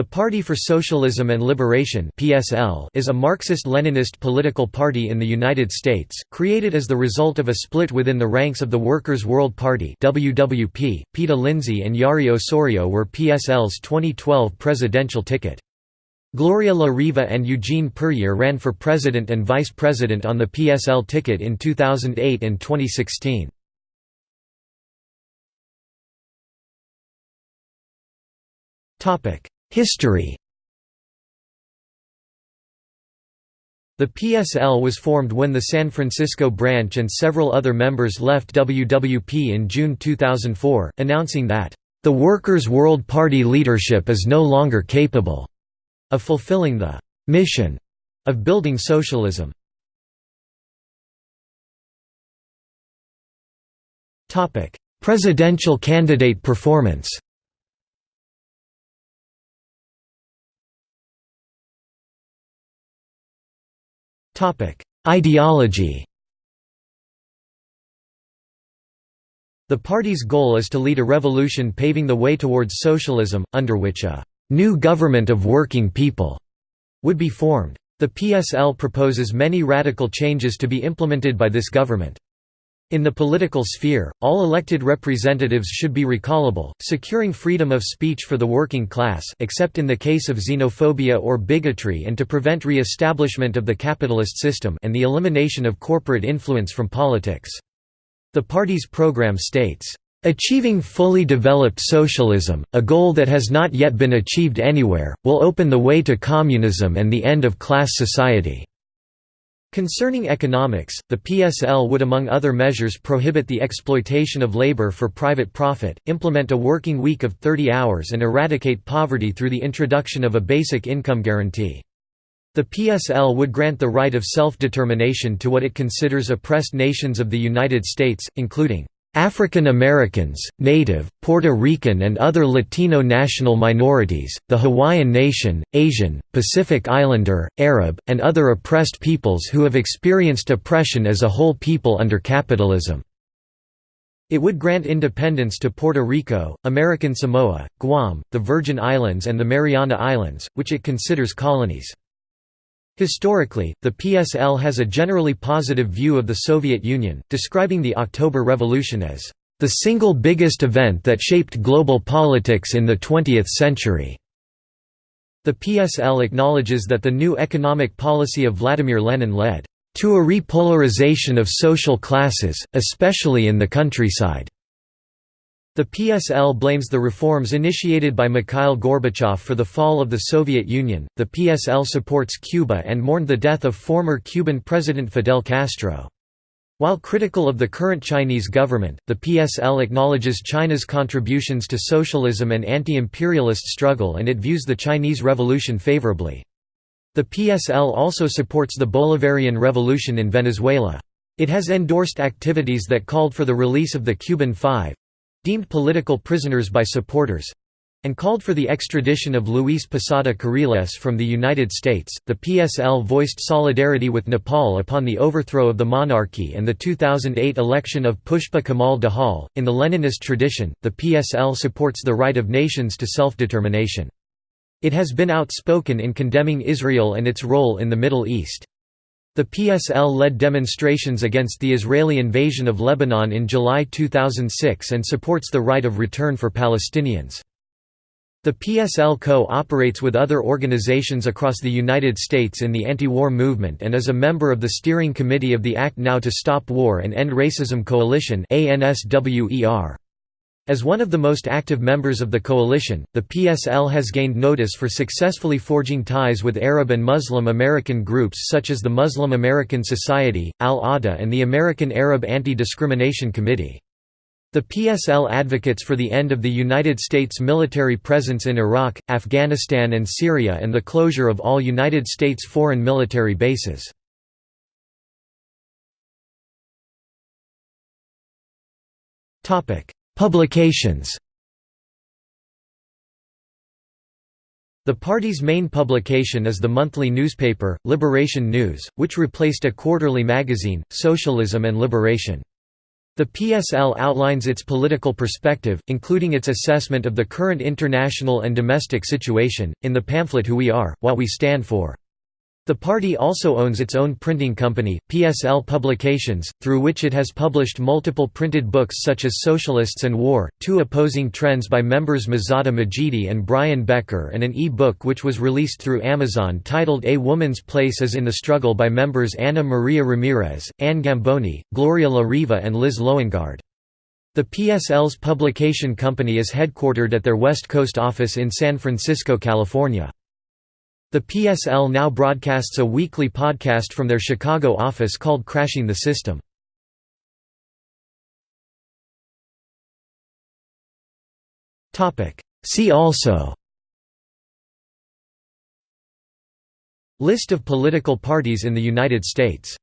The Party for Socialism and Liberation (PSL) is a Marxist-Leninist political party in the United States, created as the result of a split within the ranks of the Workers' World Party (WWP). Peta Lindsay and Yari Osorio were PSL's 2012 presidential ticket. Gloria La Riva and Eugene Puryear ran for president and vice president on the PSL ticket in 2008 and 2016. Topic History The PSL was formed when the San Francisco branch and several other members left WWP in June 2004, announcing that, "...the Workers' World Party leadership is no longer capable," of fulfilling the "...mission," of building socialism. Presidential candidate performance Ideology The party's goal is to lead a revolution paving the way towards socialism, under which a «new government of working people» would be formed. The PSL proposes many radical changes to be implemented by this government. In the political sphere, all elected representatives should be recallable, securing freedom of speech for the working class except in the case of xenophobia or bigotry and to prevent re-establishment of the capitalist system and the elimination of corporate influence from politics. The party's program states, "...achieving fully developed socialism, a goal that has not yet been achieved anywhere, will open the way to communism and the end of class society." Concerning economics, the PSL would among other measures prohibit the exploitation of labor for private profit, implement a working week of 30 hours and eradicate poverty through the introduction of a basic income guarantee. The PSL would grant the right of self-determination to what it considers oppressed nations of the United States, including African Americans, Native, Puerto Rican and other Latino national minorities, the Hawaiian Nation, Asian, Pacific Islander, Arab, and other oppressed peoples who have experienced oppression as a whole people under capitalism. It would grant independence to Puerto Rico, American Samoa, Guam, the Virgin Islands and the Mariana Islands, which it considers colonies. Historically, the PSL has a generally positive view of the Soviet Union, describing the October Revolution as the single biggest event that shaped global politics in the 20th century. The PSL acknowledges that the new economic policy of Vladimir Lenin led to a repolarization of social classes, especially in the countryside. The PSL blames the reforms initiated by Mikhail Gorbachev for the fall of the Soviet Union. The PSL supports Cuba and mourned the death of former Cuban President Fidel Castro. While critical of the current Chinese government, the PSL acknowledges China's contributions to socialism and anti-imperialist struggle and it views the Chinese Revolution favorably. The PSL also supports the Bolivarian Revolution in Venezuela. It has endorsed activities that called for the release of the Cuban Five, deemed political prisoners by supporters and called for the extradition of Luis Posada Carriles from the United States. The PSL voiced solidarity with Nepal upon the overthrow of the monarchy and the 2008 election of Pushpa Kamal Dahal. In the Leninist tradition, the PSL supports the right of nations to self determination. It has been outspoken in condemning Israel and its role in the Middle East. The PSL led demonstrations against the Israeli invasion of Lebanon in July 2006 and supports the right of return for Palestinians. The PSL co-operates with other organizations across the United States in the anti-war movement and is a member of the steering committee of the Act Now to Stop War and End Racism Coalition ANSWER. As one of the most active members of the coalition, the PSL has gained notice for successfully forging ties with Arab and Muslim American groups such as the Muslim American Society, Al-Awda and the American Arab Anti-Discrimination Committee. The PSL advocates for the end of the United States military presence in Iraq, Afghanistan and Syria and the closure of all United States foreign military bases. Topic: Publications The party's main publication is the monthly newspaper, Liberation News, which replaced a quarterly magazine, Socialism and Liberation. The PSL outlines its political perspective, including its assessment of the current international and domestic situation, in the pamphlet Who We Are, What We Stand For. The party also owns its own printing company, PSL Publications, through which it has published multiple printed books such as Socialists and War, two opposing trends by members Mazda Majidi and Brian Becker and an e-book which was released through Amazon titled A Woman's Place is in the Struggle by members Ana Maria Ramirez, Anne Gamboni, Gloria La Riva and Liz Loengard. The PSL's publication company is headquartered at their West Coast office in San Francisco, California. The PSL now broadcasts a weekly podcast from their Chicago office called Crashing the System. See also List of political parties in the United States